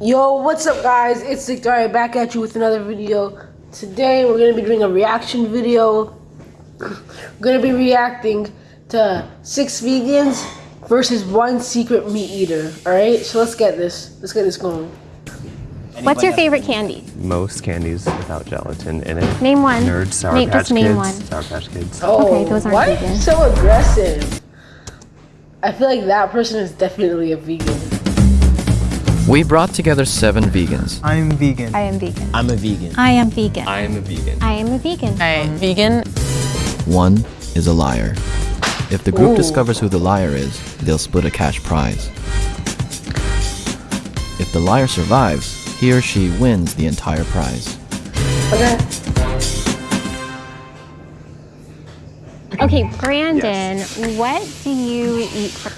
Yo, what's up guys? It's Victoria back at you with another video. Today we're going to be doing a reaction video. We're going to be reacting to six vegans versus one secret meat eater. Alright, so let's get this. Let's get this going. What's your favorite candy? Most candies without gelatin in it. Name one. Nerds, Sour Name, Patch just name Kids, one. Sour Patch Kids. Oh, Okay, those aren't why vegan. so aggressive? I feel like that person is definitely a vegan. We brought together seven vegans. I'm vegan. I am vegan. I'm a vegan. I am vegan. I am a vegan. I am a vegan. I am vegan. One is a liar. If the group Ooh. discovers who the liar is, they'll split a cash prize. If the liar survives, he or she wins the entire prize. Okay. Okay, Brandon, what do you eat for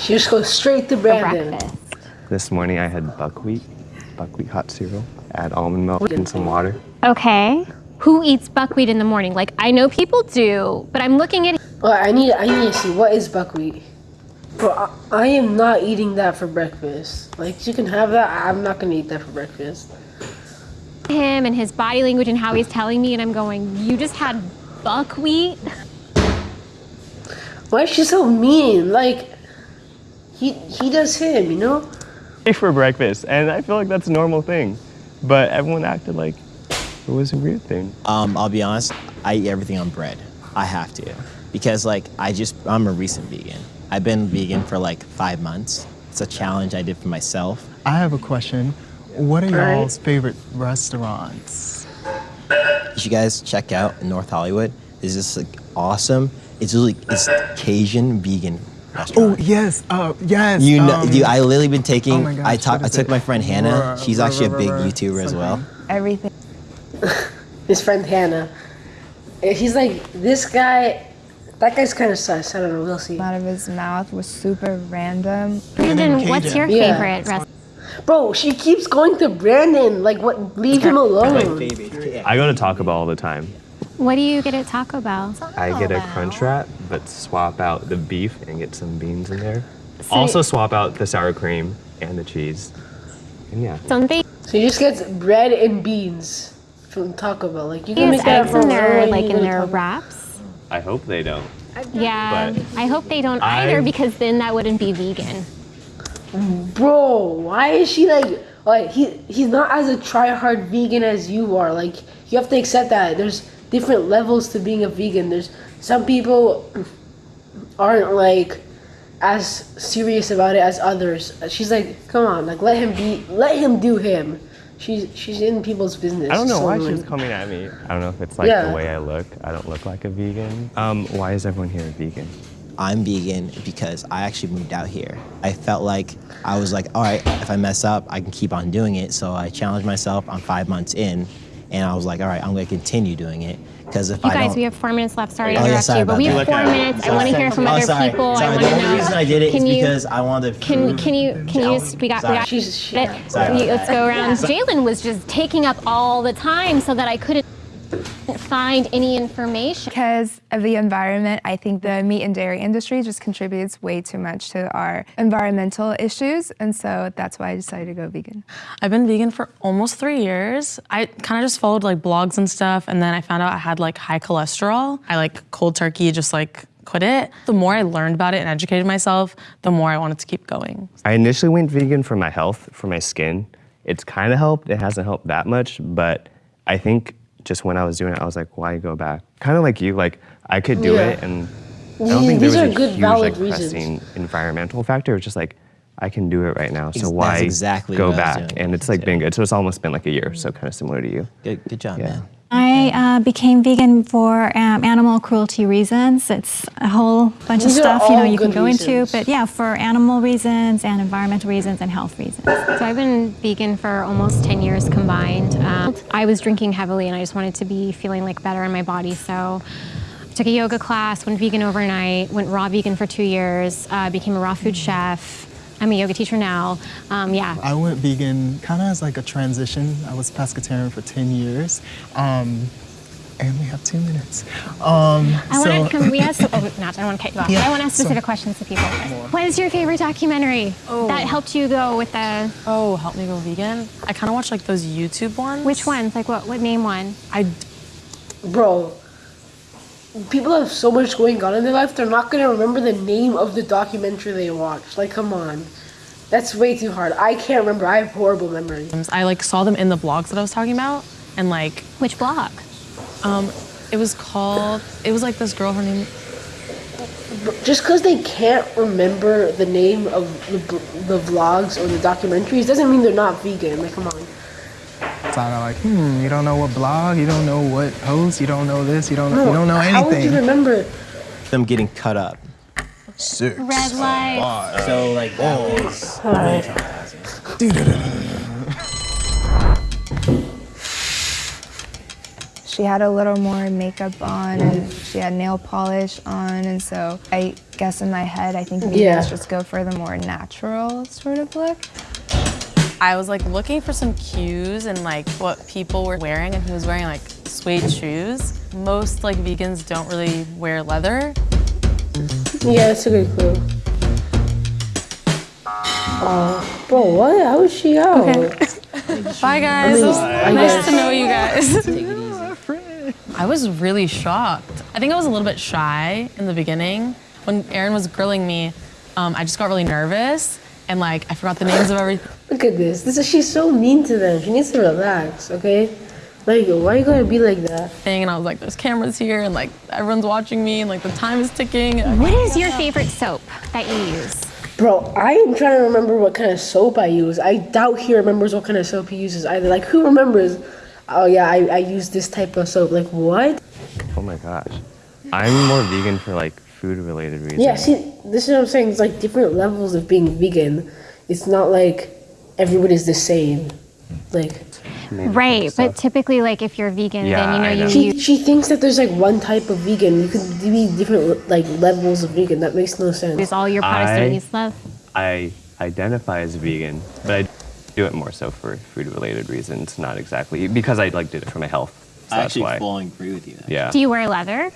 She just goes straight to Brandon. breakfast? This morning I had buckwheat, buckwheat hot cereal. Add almond milk and some water. Okay. Who eats buckwheat in the morning? Like, I know people do, but I'm looking at Well, I need I need to see what is buckwheat. Bro, I, I am not eating that for breakfast. Like you can have that. I'm not gonna eat that for breakfast. him and his body language and how he's telling me, and I'm going, You just had buckwheat? Why is she so mean? Like he he does him, you know? For breakfast, and I feel like that's a normal thing. But everyone acted like it was a weird thing. Um, I'll be honest, I eat everything on bread. I have to. Because like I just I'm a recent vegan. I've been vegan for like five months. It's a challenge I did for myself. I have a question. What are y'all's favorite restaurants? Did you should guys check out in North Hollywood. There's this like awesome, it's really it's Cajun vegan Oh yes, uh, yes. You know, um, dude, I literally been taking. oh gosh, I talk, I took it? my friend Hannah. Ruh, She's ruh, actually a big ruh, YouTuber as well. Everything. His friend Hannah. He's like this guy. That guy's kind of sus. I don't know. We'll see. Out of his mouth was super random. Brandon, what's your Yeah. favorite restaurant? Bro, she keeps going to Brandon. Like what? Leave him alone. I go to Taco Bell all the time. What do you get at Taco Bell? I get a crunch wrap, but swap out the beef and get some beans in there. So- also swap out the sour cream and the cheese. And yeah. Something So you just get bread and beans from Taco Bell. Like you can make that eggs for in their like in their wraps. I hope they don't. Yeah, But I hope they don't either I've- because then that wouldn't be vegan. Bro, why is she like like he he's not as a try hard vegan as you are. Like you have to accept that there's different levels to being a vegan. There's some people aren't like as serious about it as others. She's like, come on, like let him be let him do him. She's she's in people's business. I don't know So why annoying. she's coming at me. I don't know if it's like Yeah. the way I look. I don't look like a vegan. Um, why is everyone here vegan? I'm vegan because I actually moved out here. I felt like I was like, all right, if I mess up, I can keep on doing it. So I challenged myself. I'm five months in, and I was like, all right, I'm going to continue doing it because if You I guys, don't, we have four minutes left. Sorry oh, to Oh, yeah, interrupt sorry you, but we have four Look at minutes. I want to hear from oh, other sorry, people. sorry. I The want to only know. reason I did it is Can you- because I wanted to. Can can you can you just we got we got She's she, let, Sorry you- about let's go around. Jalen was just taking up all the time so that I couldn't find any information. Because of the environment, I think the meat and dairy industry just contributes way too much to our environmental issues. And so that's why I decided to go vegan. I've been vegan for almost three years. I kind of just followed like blogs and stuff, and then I found out I had like high cholesterol. I like cold turkey, just like quit it. The more I learned about it and educated myself, the more I wanted to keep going. I initially went vegan for my health, for my skin. It's kind of helped. It hasn't helped that much, but I think just when I was doing it, I was like, why go back? Kind of like you, like I could do Yeah. it, and I don't These- think these there was a good, huge valid like reasons. pressing environmental factor. It's just like I can do it right now, so that's why exactly go what I was back? And it's like too. been good. So it's almost been like a year, so kind of similar to you. Good, good job, Yeah. man. I uh, became vegan for um, animal cruelty reasons. It's a whole bunch These of stuff you know you can good go into, but yeah, for animal reasons and environmental reasons and health reasons. So I've been vegan for almost 10 years combined. Um, I was drinking heavily and I just wanted to be feeling like better in my body. So I took a yoga class, went vegan overnight, went raw vegan for two years, uh, became a raw food chef. I'm a yoga teacher now. Um, yeah. I went vegan kind of as like a transition. I was pescatarian for 10 years. Um, And we have two minutes. Um, I so, want to. Can we ask? Oh, not. I don't want to cut you off. Yeah, I want to ask so- specific questions to people. What is your favorite documentary that helped you go with the? Oh, help me go vegan. I kind of watch like those YouTube ones. Which ones? Like what? What name one? I Bro, people have so much going on in their life, they're not gonna remember the name of the documentary they watched. Like, come on. That's way too hard. I can't remember. I have horrible memory. I like saw them in the vlogs that I was talking about, and like Which blog? um, it was called. It was like this girl. Her name. Just because they can't remember the name of the, the vlogs or the documentaries doesn't mean they're not vegan. Like, come on. It's all like, hmm, you don't know what blog, you don't know what host, you don't know this, you don't, you don't know How would you anything. remember? Them getting cut up. Six. Red light. So like that was. She had a little more makeup on and she had nail polish on, and so I guess in my head, I think vegans Yeah. just go for the more natural sort of look. I was like looking for some cues and like what people were wearing, and he was wearing like suede shoes. Most like vegans don't really wear leather. Yeah, that's a good clue. Oh, bro, what? How is she out? Bye guys. mean, It was I nice guess- to know you guys. I was really shocked. I think I was a little bit shy in the beginning. When Aaron was grilling me, um, I just got really nervous and like I forgot the names of everything. Look at this. This is she's so mean to them. She needs to relax, okay? Like, why are you gotta be like that? Thing And I was like, there's cameras here and like everyone's watching me and like the time is ticking. What is your favorite soap that you use? Bro, I am trying to remember what kind of soap I use. I doubt he remembers what kind of soap he uses either. Like, who remembers? Oh yeah, I, I use this type of soap. Like, what? Oh my gosh. I'm more vegan for like food related reasons. Yeah, see, this is what I'm saying. It's like different levels of being vegan. It's not like everybody's the same. Like, Right, but typically, like if you're vegan, Yeah, then you know I you she, she thinks that there's like one type of vegan. You could be different like levels of vegan. That makes no sense. Is all your products don't I- love. I identify as vegan, but I do it more so for food related reasons, not exactly because I like did it for my health. So I that's actually why. fully agree with you. There. Yeah. Do you wear leather?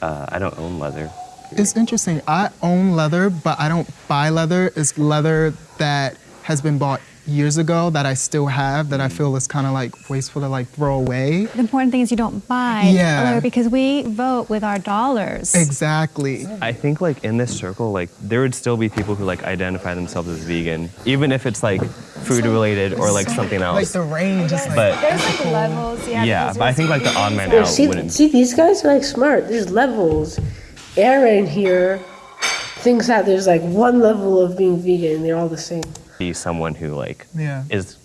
Uh, I don't own leather. It's interesting. I own leather, but I don't buy leather. It's leather that has been bought years ago that I still have that I feel is kind of like wasteful to like throw away. The important thing is you don't buy Yeah. leather because we vote with our dollars. Exactly. I think like in this circle, like there would still be people who like identify themselves as vegan, even if it's like food related or like something else. Like the range is like But There's like levels, yeah. yeah, but I think like the odd man Yeah, out see, wouldn't. see, these guys are like smart. There's levels. Aaron here thinks that there's like one level of being vegan. And they're all the same. be someone who like Yeah. is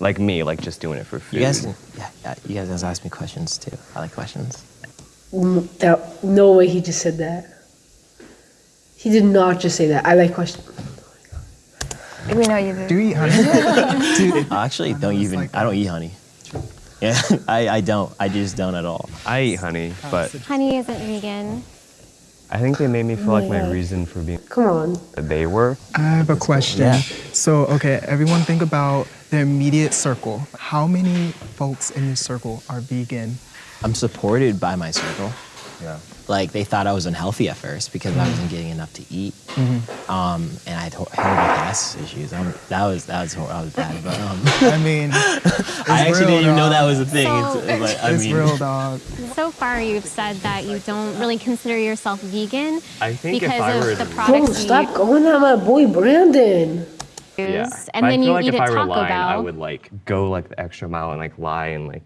like me, like just doing it for food. You guys, yeah, yeah, you guys guys ask me questions too. I like questions. Mm, That, no way he just said that. He did not just say that. I like question. we know you do. Do you eat honey? Do- I actually don't even. like I don't eat honey. Yeah, I, I don't. I just don't at all. I eat honey, but Honey isn't vegan. I think they made me feel like my reason for being Come on. they were. I have a question. Yeah. So, okay, everyone think about the immediate circle. How many folks in your circle are vegan? I'm supported by my circle. Yeah. Like they thought I was unhealthy at first because I wasn't getting enough to eat, Mm-hmm. um, and I had hor- horrible gas issues. Um, that was that was hor- that was bad. But um, I mean, it's I actually real, didn't even know that was a thing. So- It's, it's like, I It's mean, real, dog. So far, you've said that you don't really consider yourself vegan I think if because I of the to- Bro, products stop going at my boy Brandon. Yeah. and But then I feel you like eat if at I were Taco lying, Bell. I would like go like the extra mile and like lie and like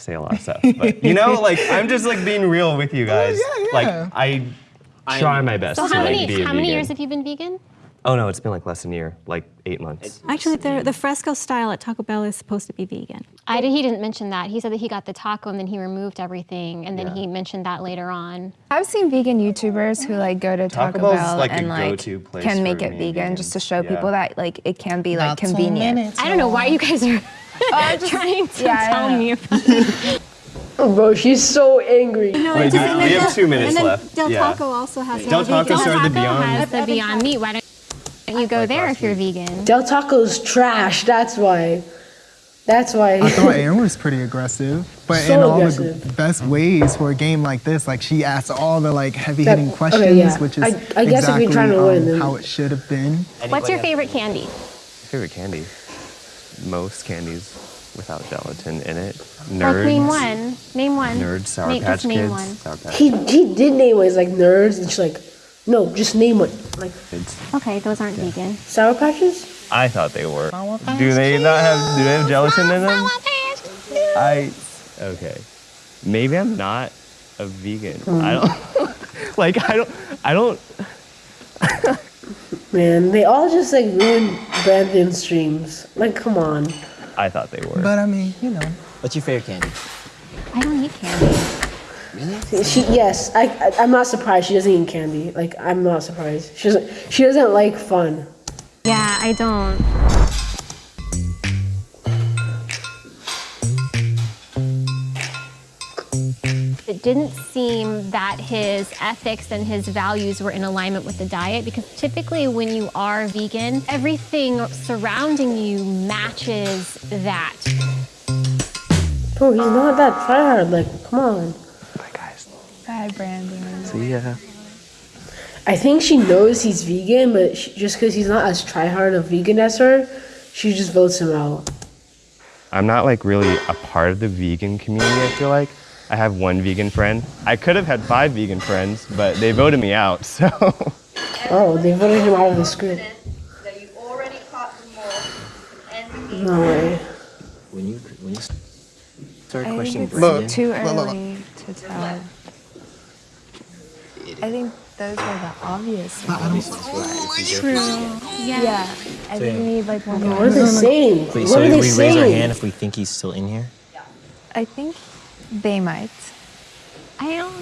say a lot of stuff. But you know, like I'm just like being real with you oh, guys. yeah, Like yeah. I try my best so to how like many be how many vegan. years have you been vegan? Oh no, it's been like less than a year, like eight months. Actually, the, the fresco style at Taco Bell is supposed to be vegan. I did, he didn't mention that. He said that he got the taco and then he removed everything, and then Yeah. he mentioned that later on. I've seen vegan YouTubers who like go to Taco Taco, Bell like, and like place can make it me vegan just to show Yeah. people that like it can be like Not convenient. minutes, I don't know why you guys are trying to yeah, tell don't me about Oh, bro, she's so angry. Wait, do we, we have two minutes and then left. Del yeah. Taco also has Del Taco Del started the Taco Beyond. has the Beyond Meat. Why don't you go there if you're vegan? Del Taco's trash, that's why. That's why. I thought Aaron was pretty aggressive, but So in all the aggressive. g- best ways for a game like this. Like she asked all the like heavy hitting That- okay, questions, yeah. which is I- I guess if exactly you're trying to um, win, how it should have been. What's your favorite candy? Favorite candy? Most candies without gelatin in it. Nerds. Like name one. Name one. Nerds, Sour Name- Patch name Kids. one. Sour Patch he he did name it. He's like nerds, and she's like, no, just name one. Like Kids. Okay, those aren't vegan. sour patches. I thought they were. Do they not have? Do they have gelatin in them? I. Okay. Maybe I'm not a vegan. I mm. don't. like I don't. I don't. Man, they all just like ruin Brandon's streams. Like, come on. I thought they were. But I mean, you know, What's your favorite candy? I don't eat candy. She yes, I, I I'm not surprised she doesn't eat candy. Like I'm not surprised. She doesn't she doesn't like fun. Yeah, I don't. It didn't seem that his ethics and his values were in alignment with the diet because typically when you are vegan, everything surrounding you matches that. Bro, he's not that tryhard. Like, come on. Bye guys. Bye, Brandon. See ya. I think she knows he's vegan, but she, just because he's not as tryhard a vegan as her, she just votes him out. I'm not like really a part of the vegan community. I feel like I have one vegan friend. I could have had five vegan friends, but they voted me out. So Oh, they voted him out of the script. That you already caught the mole and the No way. When you when you start I questioning think it's Brandon, too look, look, look. early to tell. I think those are the obvious ones. True. Yeah. I think we need like one What more. are they saying? Wait, what so are they we saying? raise our hand if we think he's still in here? Yeah. I think they might. I don't.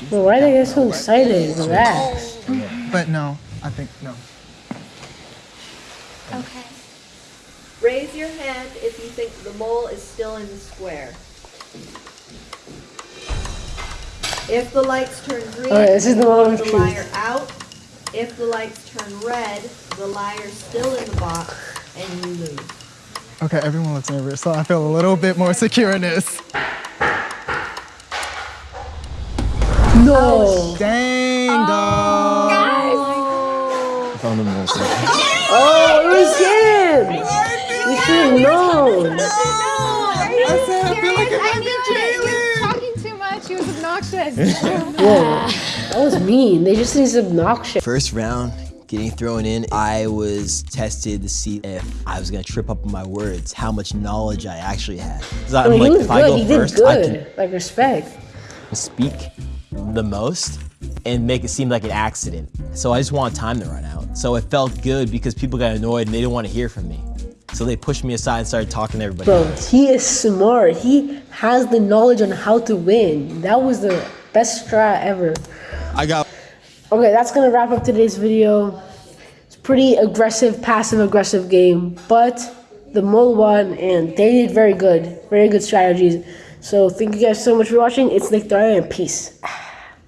Bro, why are they get so excited? Relax. but no, I think no. Okay. Raise your hand if you think the mole is still in the square. If the lights turn green, Alright, this is the moment of the truth. liar out. If the lights turn red, the liar's still in the box and you lose. Okay, everyone looks nervous, so I feel a little bit more secure in this. No. Dang, Oh. dog. I found the most. Oh, it was him. You should have. I said I feel like it might be Jalen. Talking too much. He was obnoxious. Whoa, that was mean. They just need obnoxious. First round, getting thrown in, I was tested to see if I was gonna trip up on my words, how much knowledge I actually had. 'Cause I'm I mean, like, he was if I good. go He did first, I good. Like respect. speak the most and make it seem like an accident. So I just want time to run out. So it felt good because people got annoyed and they didn't want to hear from me. So they pushed me aside and started talking to everybody Bro, else. he is smart. He has the knowledge on how to win. That was the best strat ever. I got Okay, that's gonna wrap up today's video. It's pretty aggressive, passive aggressive game, but the mole won and they did very good. Very good strategies. So thank you guys so much for watching. It's Nick Dyer and peace.